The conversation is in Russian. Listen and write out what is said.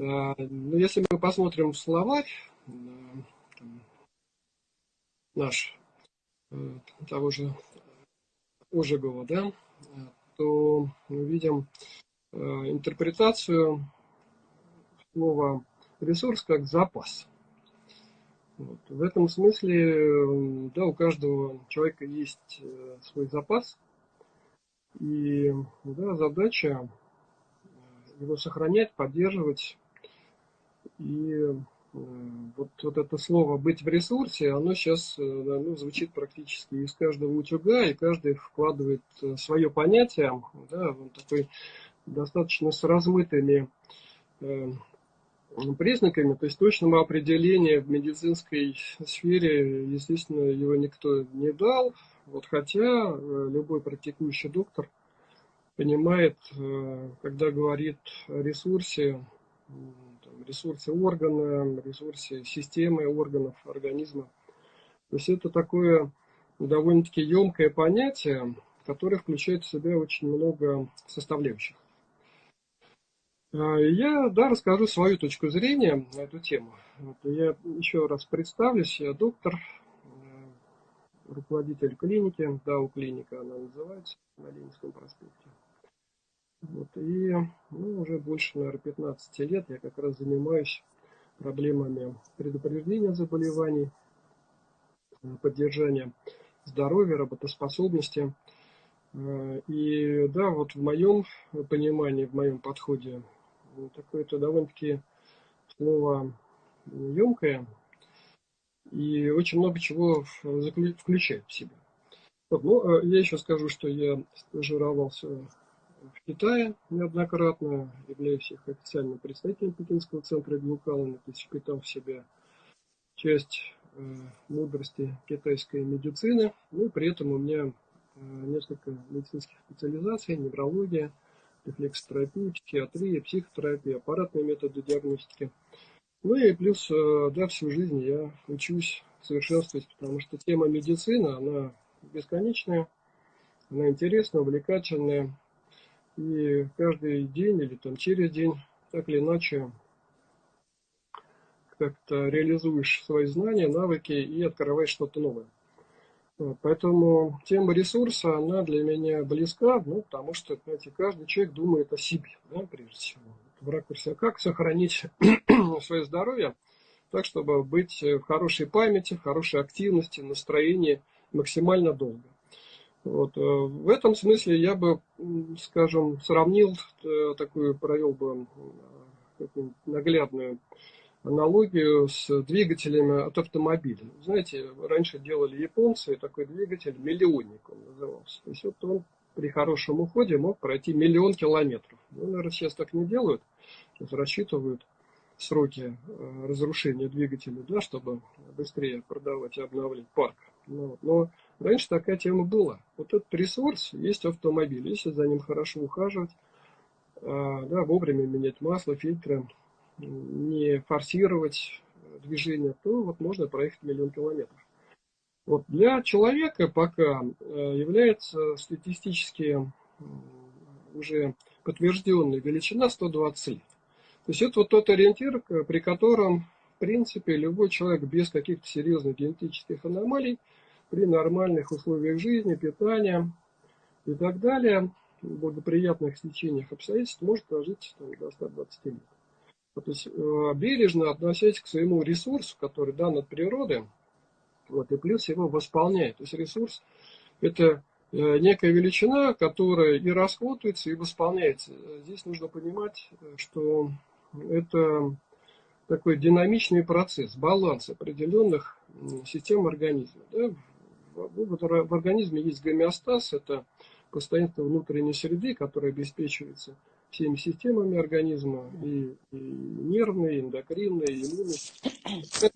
Но если мы посмотрим словарь, наш того же Ожегова, да, то мы видим интерпретацию слова ресурс как запас. Вот. В этом смысле, да, у каждого человека есть э, свой запас, и да, задача э, его сохранять, поддерживать. И э, вот, вот это слово «быть в ресурсе», оно сейчас да, ну, звучит практически из каждого утюга, и каждый вкладывает свое понятие, да, он такой достаточно с размытыми признаками, то есть точного определения в медицинской сфере, естественно, его никто не дал. Вот хотя э, любой практикующий доктор понимает, э, когда говорит о ресурсе, ресурсе органа, ресурсе системы органов организма. То есть это такое довольно-таки емкое понятие, которое включает в себя очень много составляющих. А, я, да, расскажу свою точку зрения на эту тему. Я еще раз представлюсь, я доктор, э, руководитель клиники, ДАУ клиника она называется, на Ленинском проспекте. Вот, и ну, уже больше, наверное, 15 лет я как раз занимаюсь проблемами предупреждения заболеваний, э, поддержания здоровья, работоспособности. Э, и да, вот в моем понимании, в моем подходе такое-то довольно-таки слово емкое и очень много чего включает в себя. Вот, ну, я еще скажу, что я стажировался в Китае неоднократно, являюсь их официальным представителем Пекинского центра Глукалана, впитал в себя часть э, мудрости китайской медицины, ну и при этом у меня э, несколько медицинских специализаций, неврология, рефлексотерапия, психиатрия, психотерапия, аппаратные методы диагностики. Ну и плюс, э, да, всю жизнь я учусь совершенствовать, потому что тема медицины, она бесконечная, она интересная, увлекательная. И каждый день или там через день, так или иначе, как-то реализуешь свои знания, навыки и открываешь что-то новое. Поэтому тема ресурса, она для меня близка, ну, потому что, знаете, каждый человек думает о себе, да, прежде всего. В ракурсе, а как сохранить свое здоровье так, чтобы быть в хорошей памяти, в хорошей активности, настроении максимально долго. Вот. Э, в этом смысле я бы, скажем, сравнил, э, такую провел бы наглядную аналогию с двигателями от автомобиля. Знаете, раньше делали японцы такой двигатель, миллионник он назывался. То есть вот он при хорошем уходе мог пройти миллион километров. Ну, наверное, сейчас так не делают. Сейчас рассчитывают сроки э, разрушения двигателя, да, чтобы быстрее продавать и обновлять парк. Но, ну, но раньше такая тема была. Вот этот ресурс есть автомобиль. Если за ним хорошо ухаживать, а, да, вовремя менять масло, фильтры, не форсировать движение, то вот можно проехать миллион километров. Вот для человека пока э, является статистически уже подтвержденная величина 120 лет. То есть это вот тот ориентир, при котором, в принципе, любой человек без каких-то серьезных генетических аномалий, при нормальных условиях жизни, питания и так далее, благоприятных стечениях обстоятельств, может прожить там, до 120 лет. То есть э, бережно относясь к своему ресурсу, который дан от природы, вот, и плюс его восполняет. То есть ресурс это э, некая величина, которая и расходуется, и восполняется. Здесь нужно понимать, что это такой динамичный процесс, баланс определенных систем организма. Да? В организме есть гомеостаз, это постоянство внутренней среды, которая обеспечивается всеми системами организма, и, и нервной, и эндокринной, и иммунной.